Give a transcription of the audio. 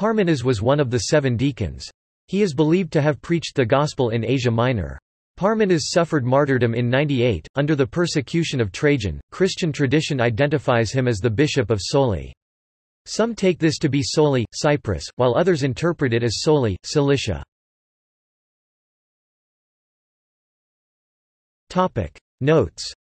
Parmenas was one of the seven deacons. He is believed to have preached the Gospel in Asia Minor. Parmenas suffered martyrdom in 98, under the persecution of Trajan. Christian tradition identifies him as the bishop of Soli. Some take this to be Soli, Cyprus, while others interpret it as Soli, Cilicia. Notes